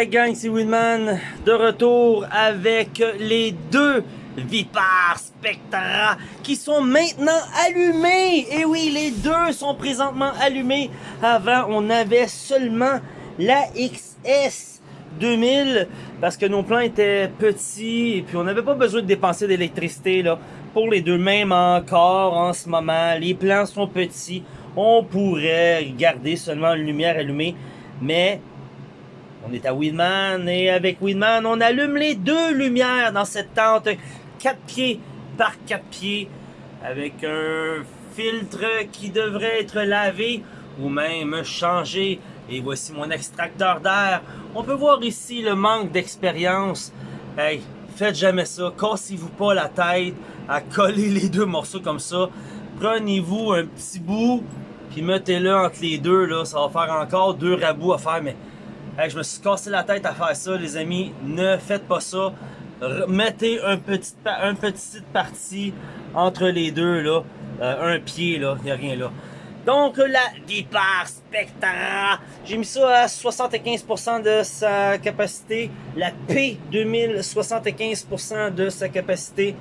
Hey gang, c'est Winman de retour avec les deux Vipar Spectra qui sont maintenant allumés. Et oui, les deux sont présentement allumés. Avant, on avait seulement la XS 2000 parce que nos plans étaient petits et puis on n'avait pas besoin de dépenser d'électricité là pour les deux mêmes encore en ce moment. Les plans sont petits. On pourrait garder seulement une lumière allumée, mais on est à Winman et avec Winman, on allume les deux lumières dans cette tente 4 pieds par 4 pieds avec un filtre qui devrait être lavé ou même changé. Et voici mon extracteur d'air. On peut voir ici le manque d'expérience. Hey, faites jamais ça. Cassez-vous pas la tête à coller les deux morceaux comme ça. Prenez-vous un petit bout, puis mettez-le entre les deux. Là. Ça va faire encore deux rabouts à faire, mais je me suis cassé la tête à faire ça, les amis. Ne faites pas ça. mettez un petit, petite partie entre les deux, là. Euh, un pied, là. Il n'y a rien là. Donc, la Vipar Spectra, j'ai mis ça à 75% de sa capacité. La P2000, 75% de sa capacité.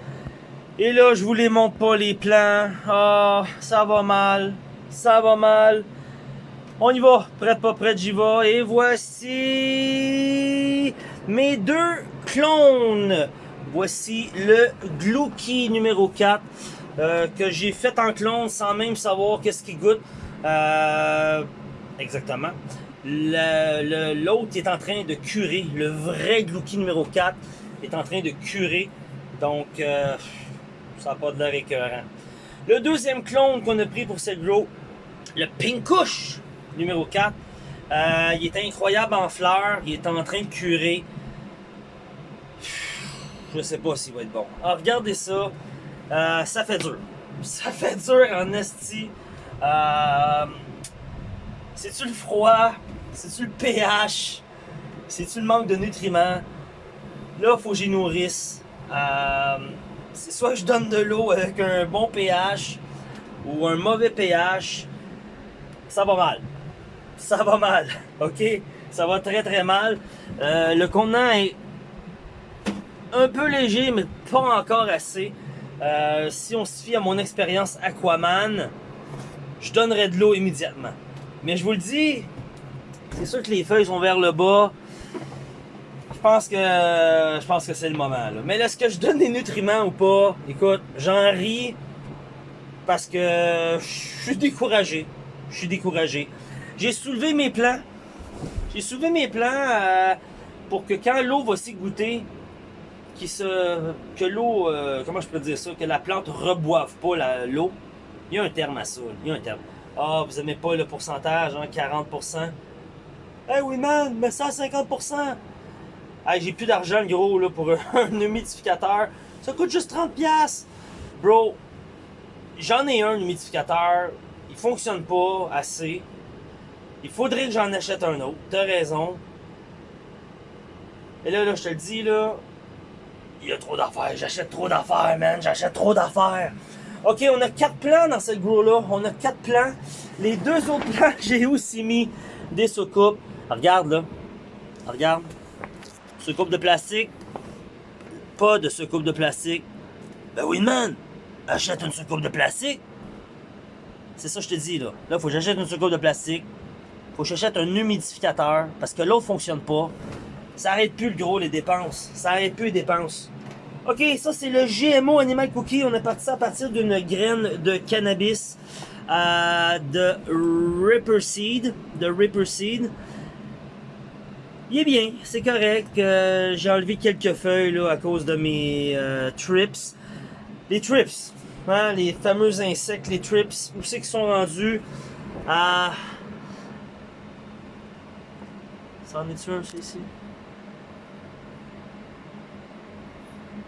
Et là, je vous les montre pas les plans. Ah, ça va mal. Ça va mal. On y va, prête pas prête, j'y vais. Et voici mes deux clones. Voici le Glouki numéro 4 euh, que j'ai fait en clone sans même savoir qu'est-ce qu'il goûte. Euh, exactement. L'autre est en train de curer. Le vrai Glouki numéro 4 est en train de curer. Donc, euh, ça n'a pas de l'air écœurant. Le deuxième clone qu'on a pris pour cette grow, le Pinkouche numéro 4. Euh, il est incroyable en fleurs. Il est en train de curer. Je sais pas s'il va être bon. Alors, regardez ça. Euh, ça fait dur. Ça fait dur en esti. Euh, C'est-tu le froid? C'est-tu le pH? C'est-tu le manque de nutriments? Là, faut que j'y nourrisse. Euh, c'est soit je donne de l'eau avec un bon pH ou un mauvais pH. Ça va mal ça va mal, ok? Ça va très très mal. Euh, le contenant est un peu léger, mais pas encore assez. Euh, si on se fie à mon expérience Aquaman, je donnerais de l'eau immédiatement. Mais je vous le dis, c'est sûr que les feuilles sont vers le bas. Je pense que je pense que c'est le moment. Mais est-ce que je donne des nutriments ou pas? Écoute, j'en ris parce que je suis découragé. Je suis découragé. J'ai soulevé mes plans. J'ai soulevé mes plans euh, pour que quand l'eau va s'y goûter, se, que l'eau, euh, comment je peux dire ça, que la plante reboive pas l'eau. Il y a un terme à ça. Il y a un terme. Ah, vous aimez pas le pourcentage, hein, 40%. Eh oui, man, mais ça 50%. Hey, j'ai plus d'argent, gros, là, pour un humidificateur. Ça coûte juste 30$. Bro, j'en ai un humidificateur. Il fonctionne pas assez. Il faudrait que j'en achète un autre. T'as raison. Et là, là, je te le dis, là, il y a trop d'affaires. J'achète trop d'affaires, man. J'achète trop d'affaires. OK, on a quatre plans dans cette grow-là. On a quatre plans. Les deux autres plans, j'ai aussi mis des soucoupes. Regarde, là. Regarde. Soucoupe de plastique. Pas de soucoupe de plastique. Ben oui, man. Achète une soucoupe de plastique. C'est ça que je te dis, là. Là, faut que j'achète une soucoupe de plastique faut que j'achète un humidificateur parce que l'autre fonctionne pas. Ça arrête plus le gros les dépenses. Ça arrête plus les dépenses. Ok, ça c'est le GMO Animal Cookie. On est parti à partir d'une graine de cannabis euh, de Ripper Seed. De Ripper Seed. Il est bien, c'est correct. Euh, j'ai enlevé quelques feuilles là, à cause de mes euh, trips. Les trips, hein, les fameux insectes, les trips, où c'est qu'ils sont rendus? À... Ça en est-tu un, ici?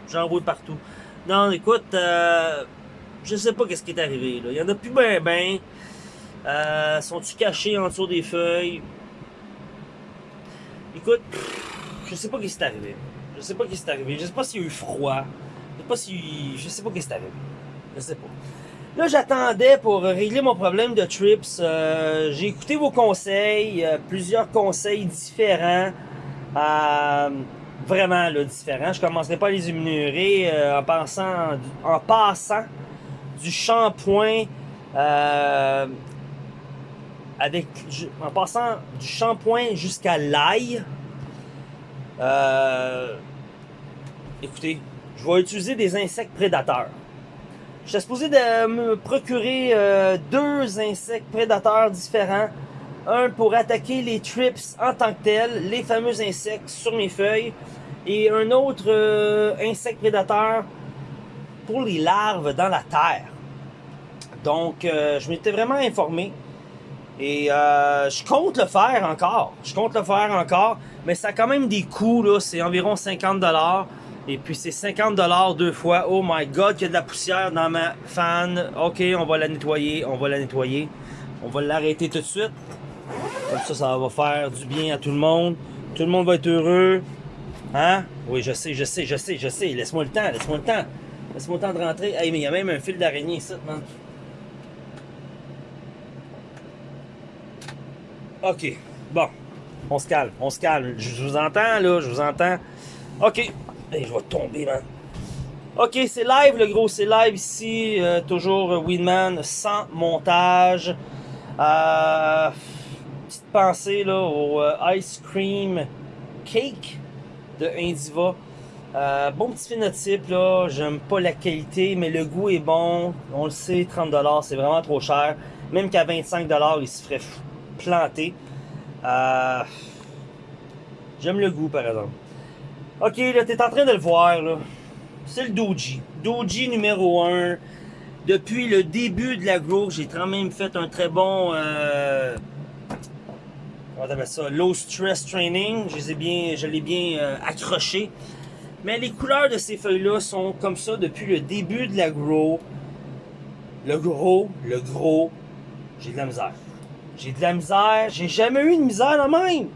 J'en vois partout. Non, écoute, euh, je sais pas qu'est-ce qui est arrivé. Là. Il y en a plus ben ben. Euh, Sont-ils cachés en dessous des feuilles? Écoute, je sais pas qu'est-ce qui est arrivé. Je sais pas qu'est-ce qui est arrivé. Je sais pas s'il y a eu froid. Je sais pas si. Je sais pas qu'est-ce qui est arrivé. Je sais pas. Là, j'attendais pour régler mon problème de trips. Euh, j'ai écouté vos conseils, plusieurs conseils différents. Euh, vraiment là, différent. Je commencerai pas à les énumérer euh, en, pensant, en passant du shampoing euh, avec en passant du shampoing jusqu'à l'ail. Euh, écoutez, je vais utiliser des insectes prédateurs. Je suis supposé de me procurer euh, deux insectes prédateurs différents. Un pour attaquer les trips en tant que tel, les fameux insectes sur mes feuilles. Et un autre euh, insecte prédateur pour les larves dans la terre. Donc, euh, je m'étais vraiment informé. Et je compte le faire encore. Je compte le faire encore. Mais ça a quand même des coûts, là. C'est environ 50$. Et puis c'est 50$ deux fois. Oh my god, il y a de la poussière dans ma fan. Ok, on va la nettoyer, on va la nettoyer. On va l'arrêter tout de suite. Comme ça, ça va faire du bien à tout le monde. Tout le monde va être heureux. Hein? Oui, je sais, je sais, je sais, je sais. Laisse-moi le temps, laisse-moi le temps. Laisse-moi le temps de rentrer. Hey, mais il y a même un fil d'araignée ici, man. Ok, bon. On se calme, on se calme. Je vous entends, là, je vous entends. Ok, je vais tomber, man. Ok, c'est live, le gros, c'est live ici. Euh, toujours Winman sans montage. Euh, petite pensée là, au euh, Ice Cream Cake de Indiva. bon petit phénotype, là. J'aime pas la qualité, mais le goût est bon. On le sait, 30$, c'est vraiment trop cher. Même qu'à 25$, il se ferait planter. J'aime le goût, par exemple. Ok, là, t'es en train de le voir, là. C'est le Doji. Doji numéro 1. Depuis le début de la grow, j'ai quand même fait un très bon... Euh, comment ça? Low stress training. Je l'ai bien, je l'ai bien euh, accroché. Mais les couleurs de ces feuilles-là sont comme ça depuis le début de la grow. Le gros, le gros, j'ai de la misère. J'ai de la misère. J'ai jamais eu de misère la même.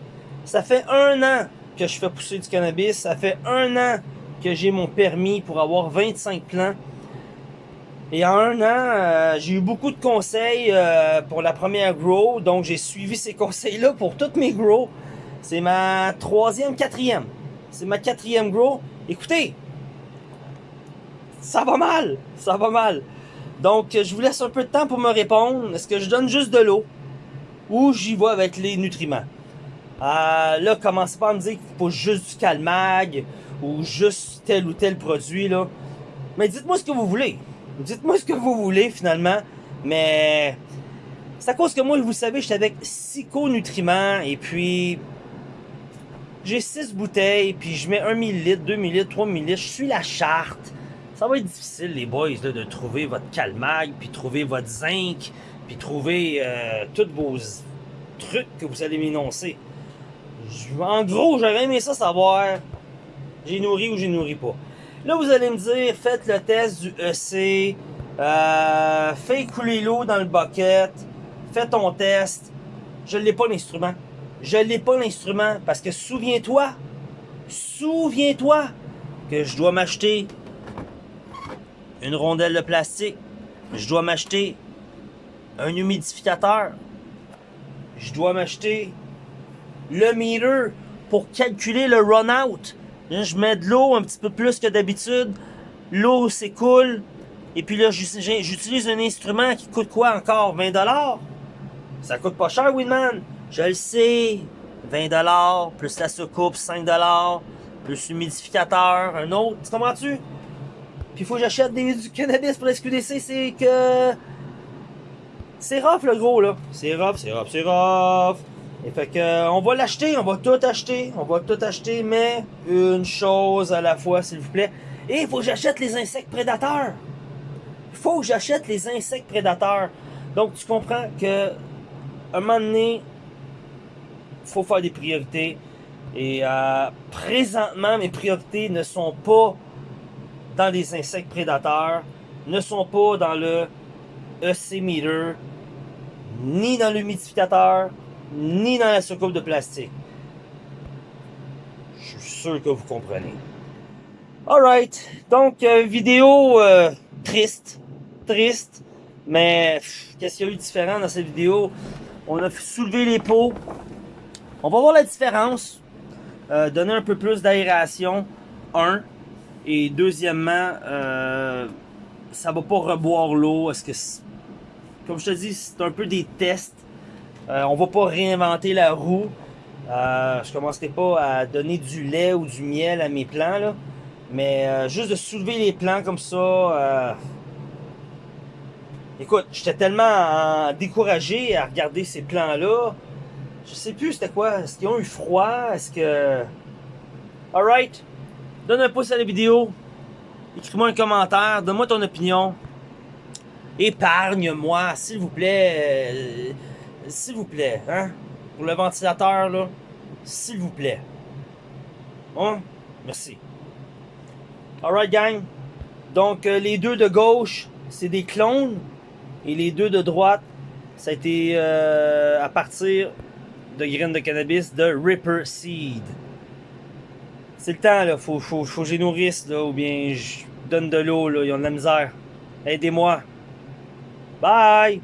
Ça fait un an que je fais pousser du cannabis. Ça fait un an que j'ai mon permis pour avoir 25 plants. Et en un an, euh, j'ai eu beaucoup de conseils euh, pour la première grow. Donc, j'ai suivi ces conseils-là pour toutes mes grows. C'est ma troisième, quatrième. C'est ma quatrième grow. Écoutez, ça va mal. Ça va mal. Donc, je vous laisse un peu de temps pour me répondre. Est-ce que je donne juste de l'eau ou j'y vais avec les nutriments? Euh, là, commencez pas à me dire qu'il faut juste du calmag ou juste tel ou tel produit, là. Mais dites-moi ce que vous voulez. Dites-moi ce que vous voulez, finalement. Mais c'est à cause que moi, vous savez, j'étais avec psychonutriments et puis j'ai 6 bouteilles, puis je mets 1 ml, 2 ml, 3 ml. Je suis la charte. Ça va être difficile, les boys, là, de trouver votre calmag, puis trouver votre zinc, puis trouver euh, tous vos trucs que vous allez m'énoncer. En gros, j'aurais aimé ça savoir j'ai nourri ou j'ai nourri pas. Là, vous allez me dire, faites le test du EC, euh, fais couler l'eau dans le bucket, fais ton test. Je l'ai pas l'instrument. Je l'ai pas l'instrument parce que souviens-toi, souviens-toi que je dois m'acheter une rondelle de plastique, je dois m'acheter un humidificateur, je dois m'acheter le meter pour calculer le run-out. Je mets de l'eau un petit peu plus que d'habitude. L'eau s'écoule. Et puis là, j'utilise un instrument qui coûte quoi encore? 20$? Ça coûte pas cher, Winman. Je le sais. 20$, plus la soucoupe, 5$, plus l'humidificateur, un autre. Tu comprends-tu? Puis faut que j'achète du cannabis pour la SQDC, c'est que... C'est rough, le gros, là. C'est rough, c'est rough, c'est rough. Fait que, euh, on va l'acheter, on va tout acheter, on va tout acheter, mais une chose à la fois, s'il vous plaît. Et il faut que j'achète les insectes prédateurs. Il faut que j'achète les insectes prédateurs. Donc, tu comprends que, un moment donné, il faut faire des priorités. Et euh, présentement, mes priorités ne sont pas dans les insectes prédateurs, ne sont pas dans le EC ni dans l'humidificateur, ni dans la soucoupe de plastique. Je suis sûr que vous comprenez. Alright, donc euh, vidéo euh, triste, triste, mais qu'est-ce qu'il y a eu de différent dans cette vidéo? On a soulevé les pots. On va voir la différence. euh, donner un peu plus d'aération, un. Et deuxièmement, euh, ça va pas reboire l'eau. Est-ce que, comme je te dis, c'est un peu des tests. Euh, on va pas réinventer la roue. Euh, je commencerai pas à donner du lait ou du miel à mes plants. Mais euh, juste de soulever les plants comme ça. euh, Écoute, j'étais tellement euh, découragé à regarder ces plans-là. Je sais plus c'était quoi. Est-ce qu'ils ont eu froid? Est-ce que. Alright. Donne un pouce à la vidéo. Écris-moi un commentaire. Donne-moi ton opinion. Épargne-moi, s'il vous plaît. S'il vous plaît, hein? Pour le ventilateur, là. S'il vous plaît. Hein? Merci. Alright, gang. Donc, euh, les deux de gauche, c'est des clones. Et les deux de droite, ça a été euh, à partir de graines de cannabis de Ripper Seed. C'est le temps, là. Faut, faut, que je nourrisse, là. Ou bien je donne de l'eau, là. Ils ont de la misère. Aidez-moi. Bye!